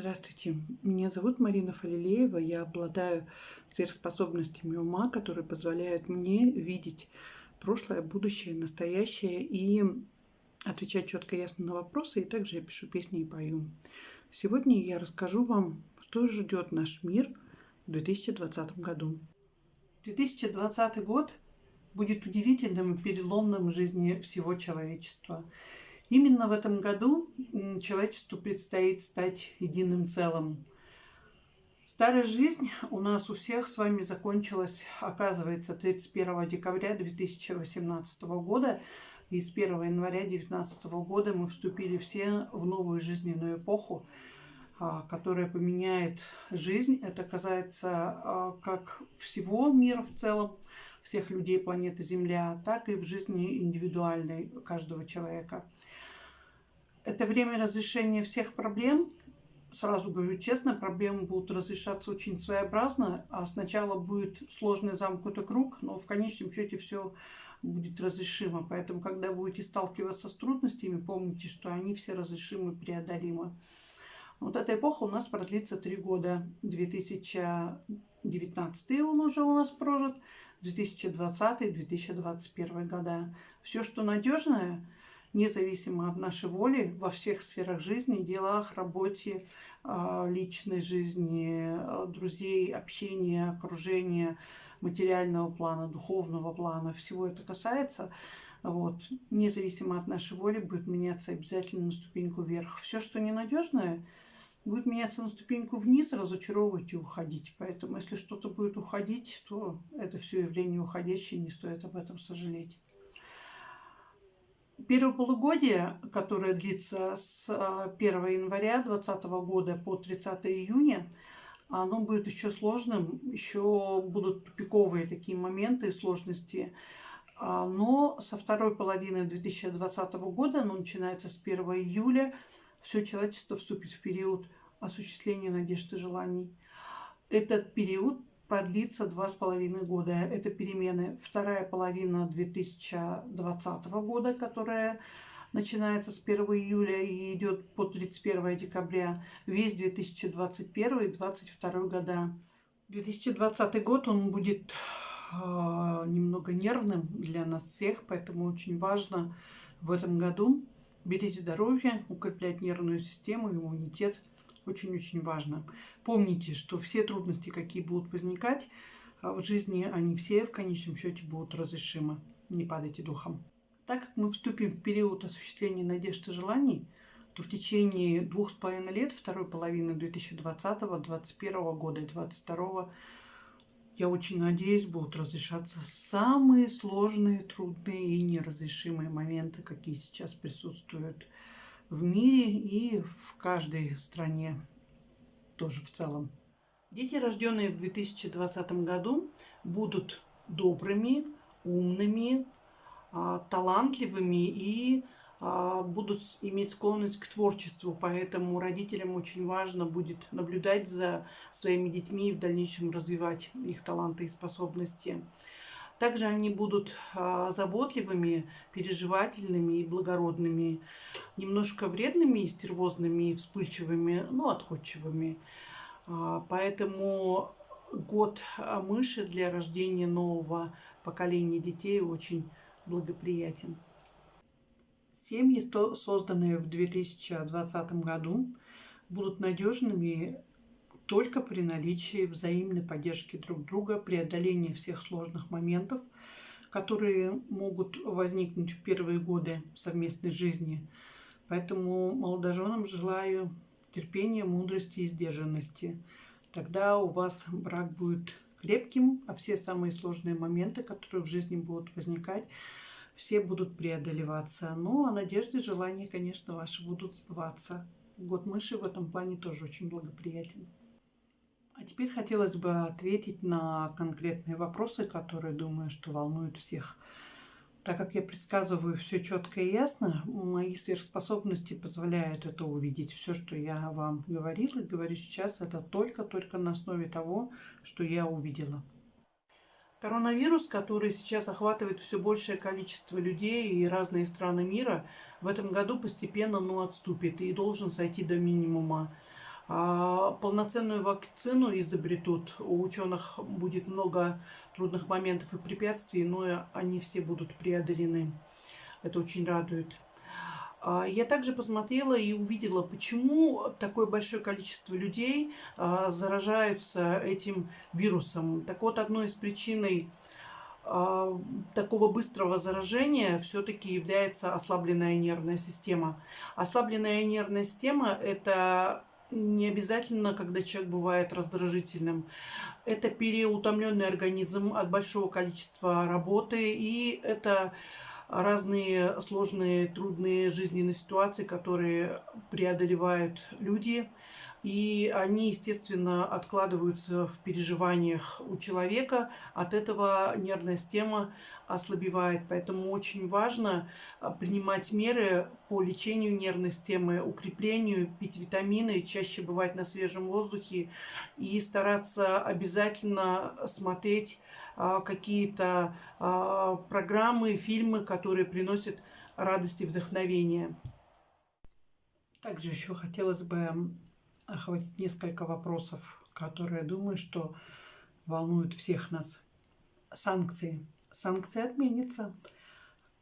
Здравствуйте, меня зовут Марина Фалилеева. Я обладаю сверхспособностями ума, которые позволяют мне видеть прошлое, будущее, настоящее и отвечать четко и ясно на вопросы. И также я пишу песни и пою. Сегодня я расскажу вам, что ждет наш мир в 2020 году. 2020 год будет удивительным и переломным в жизни всего человечества. Именно в этом году человечеству предстоит стать единым целым. Старая жизнь у нас у всех с вами закончилась, оказывается, 31 декабря 2018 года. И с 1 января 2019 года мы вступили все в новую жизненную эпоху, а, которая поменяет жизнь. Это касается а, как всего мира в целом, всех людей планеты Земля, так и в жизни индивидуальной каждого человека. Это время разрешения всех проблем. Сразу говорю честно, проблемы будут разрешаться очень своеобразно. А сначала будет сложный замкнутый круг, но в конечном счете все будет разрешимо. Поэтому, когда будете сталкиваться с трудностями, помните, что они все разрешимы, преодолимы. Вот эта эпоха у нас продлится три года. 2019 он уже у нас прожит, 2020-2021 года. Все, что надежное, независимо от нашей воли, во всех сферах жизни, делах, работе, а, личной жизни, а, друзей, общения, окружения, материального плана, духовного плана, всего это касается, вот, независимо от нашей воли, будет меняться обязательно на ступеньку вверх. Все, что ненадежное, будет меняться на ступеньку вниз, разочаровывать и уходить. Поэтому, если что-то будет уходить, то это все явление уходящее, не стоит об этом сожалеть. Первое полугодие, которое длится с 1 а, января 2020 года по 30 июня, оно будет еще сложным, еще будут тупиковые такие моменты и сложности. А, но со второй половины 2020 года, оно начинается с 1 июля, все человечество вступит в период осуществления надежд и желаний. Этот период продлится два с половиной года. Это перемены вторая половина 2020 года, которая начинается с 1 июля и идет по 31 декабря, весь 2021 и 2022 года. 2020 год он будет э, немного нервным для нас всех, поэтому очень важно в этом году беречь здоровье, укреплять нервную систему, иммунитет – очень-очень важно. Помните, что все трудности, какие будут возникать а, в жизни, они все в конечном счете будут разрешимы. Не падайте духом. Так как мы вступим в период осуществления надежд и желаний, то в течение двух с половиной лет, второй половины 2020, 2021 года и 2022, я очень надеюсь, будут разрешаться самые сложные, трудные и неразрешимые моменты, какие сейчас присутствуют в мире и в каждой стране тоже в целом. Дети, рожденные в 2020 году, будут добрыми, умными, а, талантливыми и будут иметь склонность к творчеству. Поэтому родителям очень важно будет наблюдать за своими детьми и в дальнейшем развивать их таланты и способности. Также они будут а, заботливыми, переживательными и благородными, немножко вредными стервозными, вспыльчивыми, но отходчивыми. А, поэтому год мыши для рождения нового поколения детей очень благоприятен. Семьи, созданные в 2020 году, будут надежными только при наличии взаимной поддержки друг друга, преодоления всех сложных моментов, которые могут возникнуть в первые годы совместной жизни. Поэтому молодоженам желаю терпения, мудрости и сдержанности. Тогда у вас брак будет крепким, а все самые сложные моменты, которые в жизни будут возникать, все будут преодолеваться. Ну, а надежды желания, конечно, ваши будут сбываться. Год мыши в этом плане тоже очень благоприятен. А теперь хотелось бы ответить на конкретные вопросы, которые, думаю, что волнуют всех. Так как я предсказываю все четко и ясно, мои сверхспособности позволяют это увидеть. Все, что я вам говорила говорю сейчас, это только-только на основе того, что я увидела. Коронавирус, который сейчас охватывает все большее количество людей и разные страны мира, в этом году постепенно ну, отступит и должен сойти до минимума. А, полноценную вакцину изобретут. У ученых будет много трудных моментов и препятствий, но они все будут преодолены. Это очень радует. А, я также посмотрела и увидела, почему такое большое количество людей а, заражаются этим вирусом. Так вот, одной из причин такого быстрого заражения все-таки является ослабленная нервная система. Ослабленная нервная система – это не обязательно, когда человек бывает раздражительным. Это переутомленный организм от большого количества работы, и это разные сложные, трудные жизненные ситуации, которые преодолевают люди. И они, естественно, откладываются в переживаниях у человека. От этого нервная система ослабевает. Поэтому очень важно а, принимать меры по лечению нервной системы, укреплению, пить витамины, чаще бывать на свежем воздухе и стараться обязательно смотреть а, какие-то а, программы, фильмы, которые приносят радость и вдохновение. Также еще хотелось бы охватить несколько вопросов, которые, думаю, что волнуют всех нас. Санкции санкции отменятся.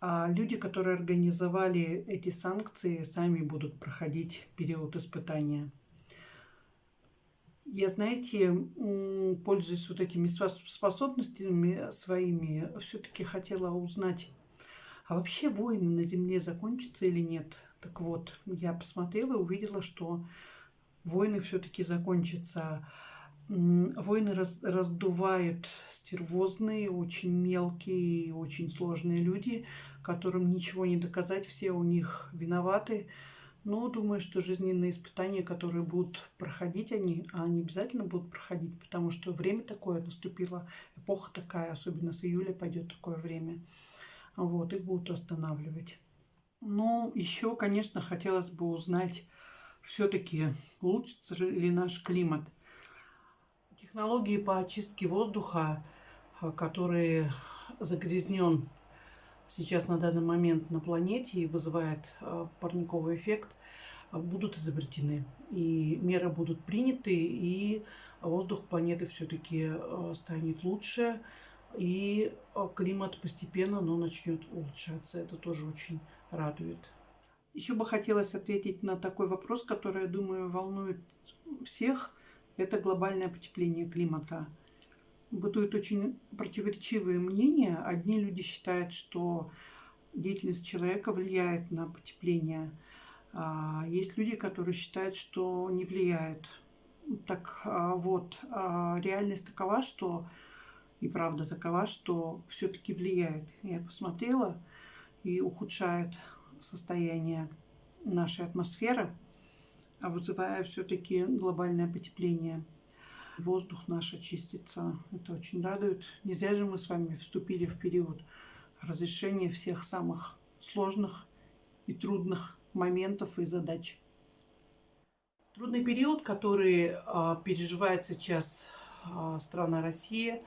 А люди, которые организовали эти санкции, сами будут проходить период испытания. Я, знаете, пользуясь вот этими способностями своими, все-таки хотела узнать, а вообще войны на Земле закончатся или нет? Так вот, я посмотрела и увидела, что войны все-таки закончатся Войны раз, раздувают стервозные, очень мелкие, очень сложные люди, которым ничего не доказать, все у них виноваты. Но думаю, что жизненные испытания, которые будут проходить они, а они обязательно будут проходить, потому что время такое наступило, эпоха такая, особенно с июля пойдет такое время. Вот, их будут останавливать. Ну, еще, конечно, хотелось бы узнать, все-таки улучшится ли наш климат. Технологии по очистке воздуха, э, который загрязнен сейчас на данный момент на планете и вызывает э, парниковый эффект, э, будут изобретены. И меры будут приняты, и воздух планеты все-таки станет лучше, и климат постепенно но начнет улучшаться. Это тоже очень радует. Еще бы хотелось ответить на такой вопрос, который, я думаю, волнует всех – это глобальное потепление климата. Бытуют очень противоречивые мнения. Одни люди считают, что деятельность человека влияет на потепление. А есть люди, которые считают, что не влияет. Так а, вот, а реальность такова, что и правда такова, что все-таки влияет. Я посмотрела и ухудшает состояние нашей атмосферы а вызывая все-таки глобальное потепление. Воздух наш очистится. Это очень радует. Не зря же мы с вами вступили в период разрешения всех самых сложных и трудных моментов и задач. Трудный период, который а, переживает сейчас а, страна Россия,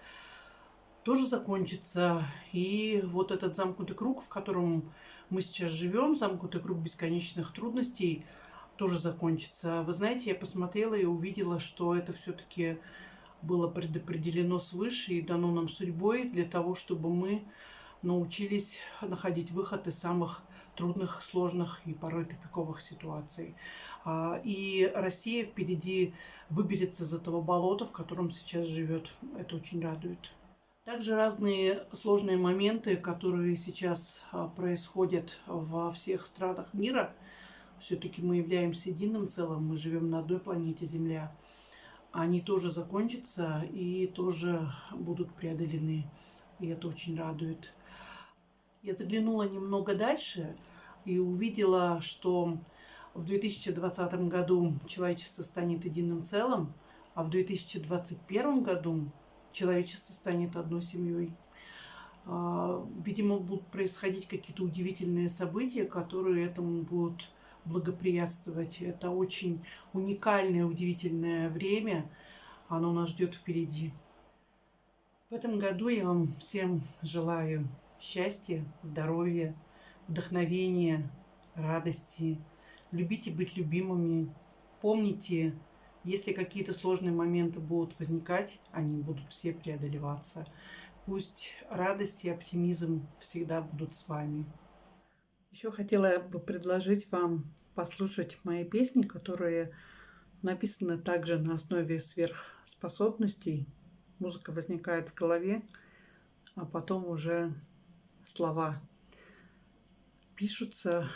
тоже закончится. И вот этот замкнутый круг, в котором мы сейчас живем, замкнутый круг бесконечных трудностей – тоже закончится. Вы знаете, я посмотрела и увидела, что это все-таки было предопределено свыше и дано нам судьбой для того, чтобы мы научились находить выход из самых трудных, сложных и порой тупиковых ситуаций. А, и Россия впереди выберется из этого болота, в котором сейчас живет. Это очень радует. Также разные сложные моменты, которые сейчас а, происходят во всех странах мира – все-таки мы являемся единым целым, мы живем на одной планете Земля. Они тоже закончатся и тоже будут преодолены. И это очень радует. Я заглянула немного дальше и увидела, что в 2020 году человечество станет единым целым, а в 2021 году человечество станет одной семьей. А, видимо, будут происходить какие-то удивительные события, которые этому будут благоприятствовать. Это очень уникальное, удивительное время. Оно нас ждет впереди. В этом году я вам всем желаю счастья, здоровья, вдохновения, радости. Любите быть любимыми. Помните Если какие-то сложные моменты будут возникать, они будут все преодолеваться. Пусть радость и оптимизм всегда будут с вами. Еще хотела бы предложить вам послушать мои песни, которые написаны также на основе сверхспособностей. Музыка возникает в голове, а потом уже слова пишутся.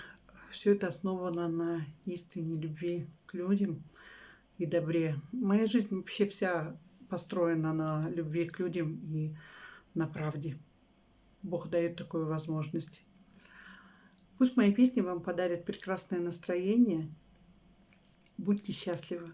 Все это основано на истине любви к людям и добре. Моя жизнь вообще вся построена на любви к людям и на правде. Бог дает такую возможность. Пусть мои песни вам подарят прекрасное настроение. Будьте счастливы.